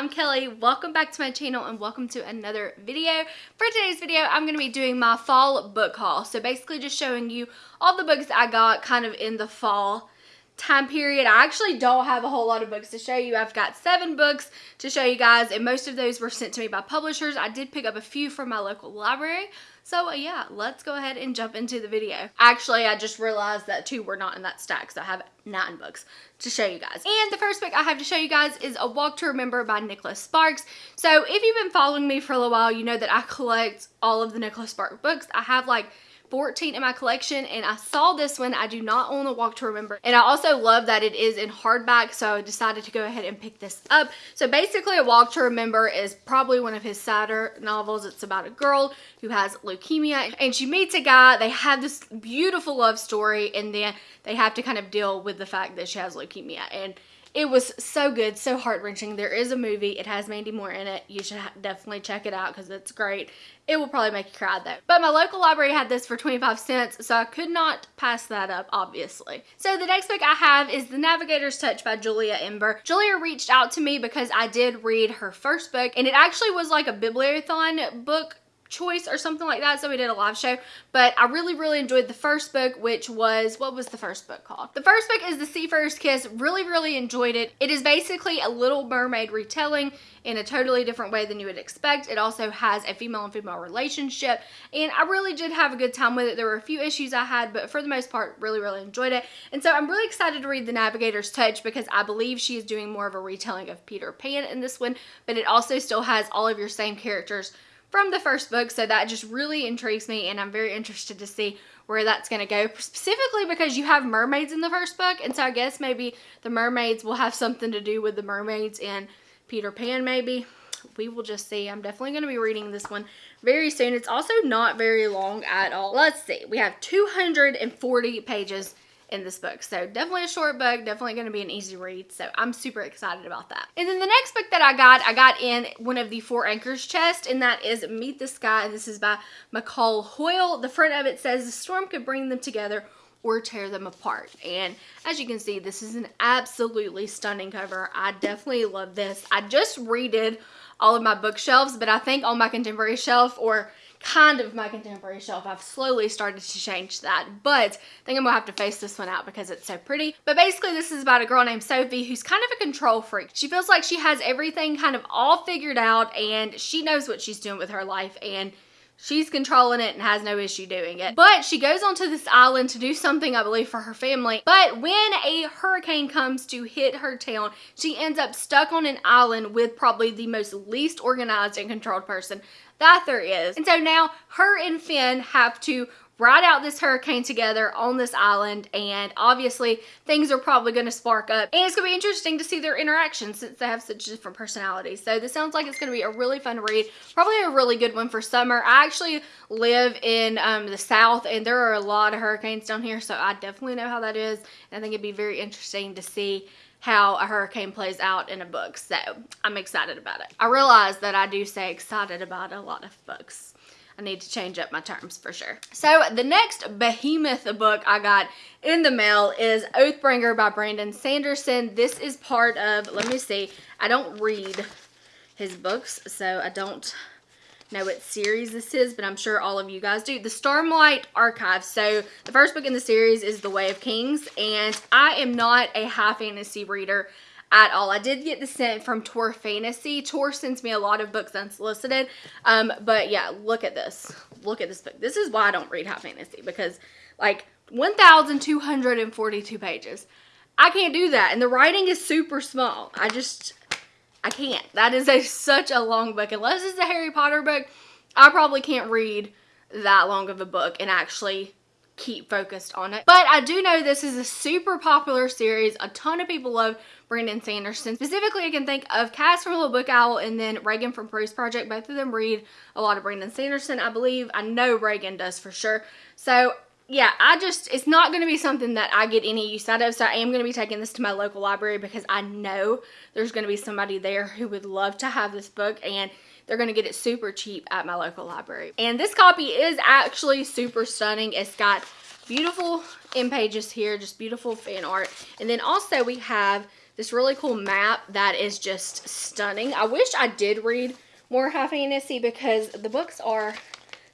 I'm Kelly. Welcome back to my channel and welcome to another video. For today's video, I'm going to be doing my fall book haul. So basically just showing you all the books I got kind of in the fall time period. I actually don't have a whole lot of books to show you. I've got seven books to show you guys and most of those were sent to me by publishers. I did pick up a few from my local library. So uh, yeah, let's go ahead and jump into the video. Actually, I just realized that two were not in that stack, so I have nine books to show you guys. And the first book I have to show you guys is A Walk to Remember by Nicholas Sparks. So if you've been following me for a little while, you know that I collect all of the Nicholas Sparks books. I have like 14 in my collection and I saw this one. I do not own A Walk to Remember. And I also love that it is in hardback so I decided to go ahead and pick this up. So basically A Walk to Remember is probably one of his sadder novels. It's about a girl who has leukemia and she meets a guy. They have this beautiful love story and then they have to kind of deal with the fact that she has leukemia. And it was so good, so heart-wrenching. There is a movie. It has Mandy Moore in it. You should definitely check it out because it's great. It will probably make you cry though. But my local library had this for 25 cents, so I could not pass that up, obviously. So the next book I have is The Navigator's Touch by Julia Ember. Julia reached out to me because I did read her first book, and it actually was like a bibliothon book choice or something like that. So we did a live show. But I really, really enjoyed the first book, which was, what was the first book called? The first book is The Seafarer's Kiss. Really, really enjoyed it. It is basically a Little Mermaid retelling in a totally different way than you would expect. It also has a female and female relationship. And I really did have a good time with it. There were a few issues I had, but for the most part, really, really enjoyed it. And so I'm really excited to read The Navigator's Touch because I believe she is doing more of a retelling of Peter Pan in this one, but it also still has all of your same characters from the first book. So that just really intrigues me and I'm very interested to see where that's going to go. Specifically because you have mermaids in the first book. And so I guess maybe the mermaids will have something to do with the mermaids in Peter Pan maybe. We will just see. I'm definitely going to be reading this one very soon. It's also not very long at all. Let's see. We have 240 pages in this book. So definitely a short book, definitely going to be an easy read. So I'm super excited about that. And then the next book that I got, I got in one of the Four Anchors chest, and that is Meet the Sky. This is by McCall Hoyle. The front of it says, the storm could bring them together or tear them apart. And as you can see, this is an absolutely stunning cover. I definitely love this. I just redid all of my bookshelves, but I think on my contemporary shelf or kind of my contemporary shelf. I've slowly started to change that, but I think I'm gonna have to face this one out because it's so pretty. But basically this is about a girl named Sophie who's kind of a control freak. She feels like she has everything kind of all figured out and she knows what she's doing with her life and She's controlling it and has no issue doing it. But she goes onto this island to do something, I believe, for her family. But when a hurricane comes to hit her town, she ends up stuck on an island with probably the most least organized and controlled person that there is. And so now her and Finn have to ride out this hurricane together on this island and obviously things are probably going to spark up. And it's going to be interesting to see their interaction since they have such different personalities. So this sounds like it's going to be a really fun read probably a really good one for summer. I actually live in um, the south and there are a lot of hurricanes down here so i definitely know how that is and i think it'd be very interesting to see how a hurricane plays out in a book. So I'm excited about it. I realize that I do say excited about a lot of books. I need to change up my terms for sure. So the next behemoth book I got in the mail is Oathbringer by Brandon Sanderson. This is part of, let me see, I don't read his books, so I don't know what series this is, but I'm sure all of you guys do. The Stormlight Archive. So the first book in the series is The Way of Kings, and I am not a high fantasy reader at all. I did get the scent from Tor Fantasy. Tor sends me a lot of books unsolicited, um, but yeah, look at this. Look at this book. This is why I don't read high fantasy, because like 1,242 pages. I can't do that, and the writing is super small. I just, I can't. That is a such a long book. Unless it's a Harry Potter book, I probably can't read that long of a book and actually keep focused on it. But I do know this is a super popular series. A ton of people love Brandon Sanderson. Specifically, I can think of Cass from Little Book Owl and then Reagan from Peruse Project. Both of them read a lot of Brandon Sanderson, I believe. I know Reagan does for sure. So yeah, I just, it's not going to be something that I get any use out of. So I am going to be taking this to my local library because I know there's going to be somebody there who would love to have this book and they're going to get it super cheap at my local library. And this copy is actually super stunning. It's got beautiful in pages here, just beautiful fan art. And then also we have this really cool map that is just stunning. I wish I did read more high fantasy because the books are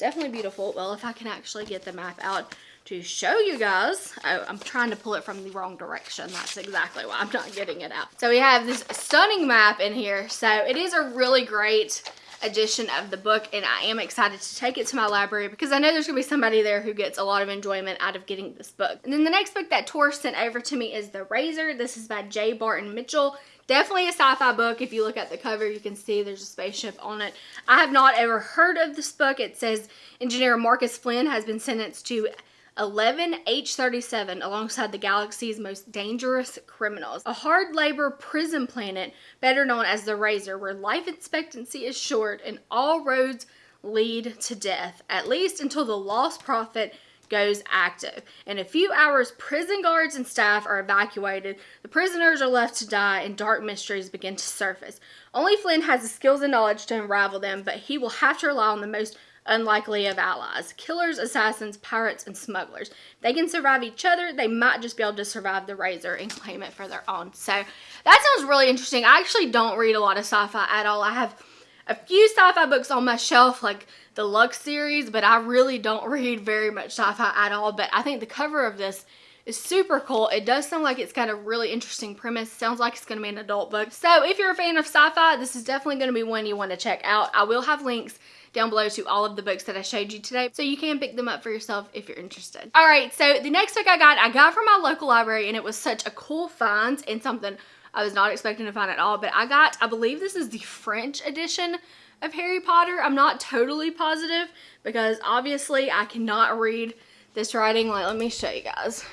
definitely beautiful. Well, if I can actually get the map out to show you guys. Oh, I'm trying to pull it from the wrong direction. That's exactly why I'm not getting it out. So we have this stunning map in here. So it is a really great edition of the book and I am excited to take it to my library because I know there's to be somebody there who gets a lot of enjoyment out of getting this book. And then the next book that Tor sent over to me is The Razor. This is by J. Barton Mitchell. Definitely a sci-fi book. If you look at the cover, you can see there's a spaceship on it. I have not ever heard of this book. It says engineer Marcus Flynn has been sentenced to 11 H-37 alongside the galaxy's most dangerous criminals. A hard labor prison planet, better known as the Razor, where life expectancy is short and all roads lead to death, at least until the lost prophet goes active. In a few hours, prison guards and staff are evacuated, the prisoners are left to die, and dark mysteries begin to surface. Only Flynn has the skills and knowledge to unravel them, but he will have to rely on the most unlikely of allies. Killers, assassins, pirates, and smugglers. They can survive each other. They might just be able to survive the razor and claim it for their own. So that sounds really interesting. I actually don't read a lot of sci-fi at all. I have a few sci-fi books on my shelf, like the Lux series, but I really don't read very much sci-fi at all. But I think the cover of this is super cool. It does sound like it's got a really interesting premise. Sounds like it's going to be an adult book. So if you're a fan of sci-fi, this is definitely going to be one you want to check out. I will have links down below to all of the books that I showed you today. So you can pick them up for yourself if you're interested. All right, so the next book I got, I got from my local library and it was such a cool find and something I was not expecting to find at all. But I got, I believe this is the French edition of Harry Potter. I'm not totally positive because obviously I cannot read this writing. Like, let me show you guys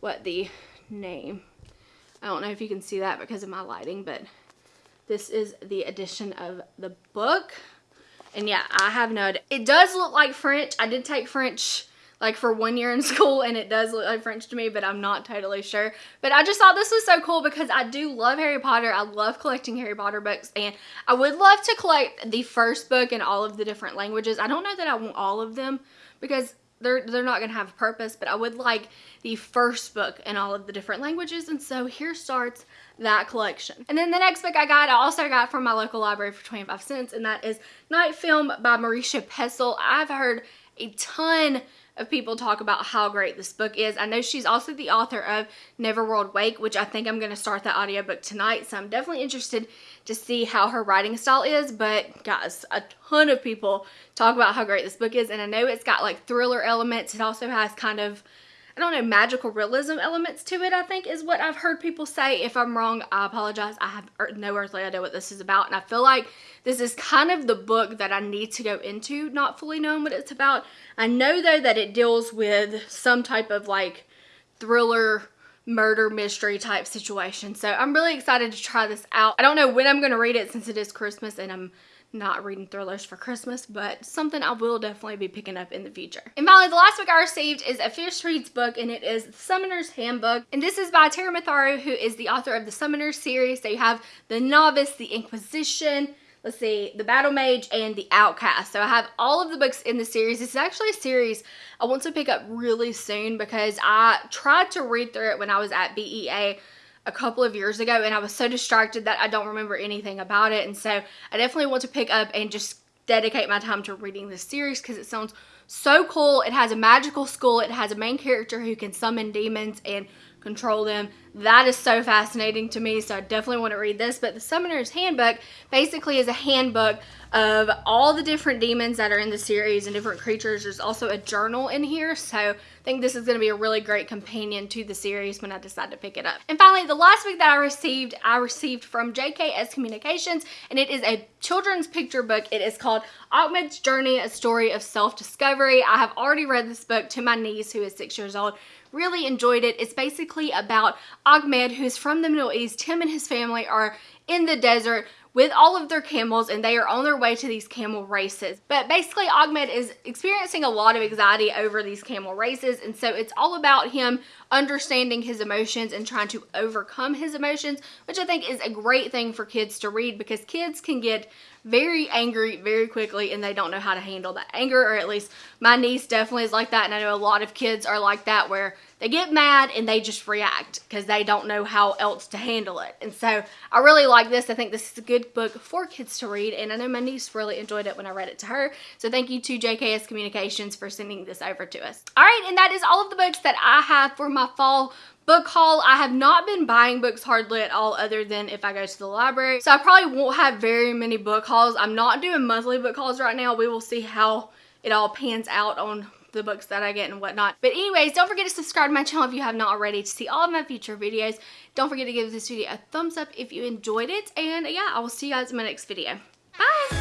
what the name. I don't know if you can see that because of my lighting, but this is the edition of the book. And yeah, I have no idea. It does look like French. I did take French like for one year in school and it does look like French to me, but I'm not totally sure. But I just thought this was so cool because I do love Harry Potter. I love collecting Harry Potter books and I would love to collect the first book in all of the different languages. I don't know that I want all of them because they're they're not gonna have a purpose but i would like the first book in all of the different languages and so here starts that collection. And then the next book i got i also got from my local library for 25 cents and that is night film by marisha pessl i've heard a ton of people talk about how great this book is. I know she's also the author of Neverworld Wake, which I think I'm going to start the audiobook tonight. So I'm definitely interested to see how her writing style is. But guys, a ton of people talk about how great this book is. And I know it's got like thriller elements. It also has kind of I don't know, magical realism elements to it, I think is what I've heard people say. If I'm wrong, I apologize. I have no earthly idea what this is about. And I feel like this is kind of the book that I need to go into, not fully knowing what it's about. I know, though, that it deals with some type of like thriller murder mystery type situation. So I'm really excited to try this out. I don't know when I'm going to read it since it is Christmas and I'm not reading thrillers for Christmas, but something I will definitely be picking up in the future. And finally, the last book I received is a Fierce Reads book, and it is The Summoner's Handbook. And this is by Taran Matharu, who is the author of the Summoner series. So you have The Novice, The Inquisition, let's see, The Battle Mage, and The Outcast. So I have all of the books in the series. This is actually a series I want to pick up really soon because I tried to read through it when I was at BEA a couple of years ago and I was so distracted that I don't remember anything about it and so I definitely want to pick up and just dedicate my time to reading this series because it sounds so cool. It has a magical school. It has a main character who can summon demons and control them. That is so fascinating to me, so I definitely want to read this. But the Summoner's Handbook basically is a handbook of all the different demons that are in the series and different creatures. There's also a journal in here, so I think this is going to be a really great companion to the series when I decide to pick it up. And finally, the last book that I received, I received from JKS Communications, and it is a children's picture book. It is called Ahmed's Journey, A Story of Self-Discovery. I have already read this book to my niece who is six years old really enjoyed it. It's basically about Ahmed, who's from the Middle East. Him and his family are in the desert with all of their camels and they are on their way to these camel races. But basically Ahmed is experiencing a lot of anxiety over these camel races and so it's all about him understanding his emotions and trying to overcome his emotions, which I think is a great thing for kids to read because kids can get very angry very quickly and they don't know how to handle that anger or at least my niece definitely is like that and I know a lot of kids are like that where they get mad and they just react because they don't know how else to handle it. And so I really like this. I think this is a good book for kids to read and I know my niece really enjoyed it when I read it to her. So thank you to JKS Communications for sending this over to us. All right, and that is all of the books that I have for my fall book haul. I have not been buying books hardly at all other than if I go to the library. So I probably won't have very many book hauls. I'm not doing monthly book hauls right now. We will see how it all pans out on the books that I get and whatnot. But anyways, don't forget to subscribe to my channel if you have not already to see all of my future videos. Don't forget to give this video a thumbs up if you enjoyed it. And yeah, I will see you guys in my next video. Bye!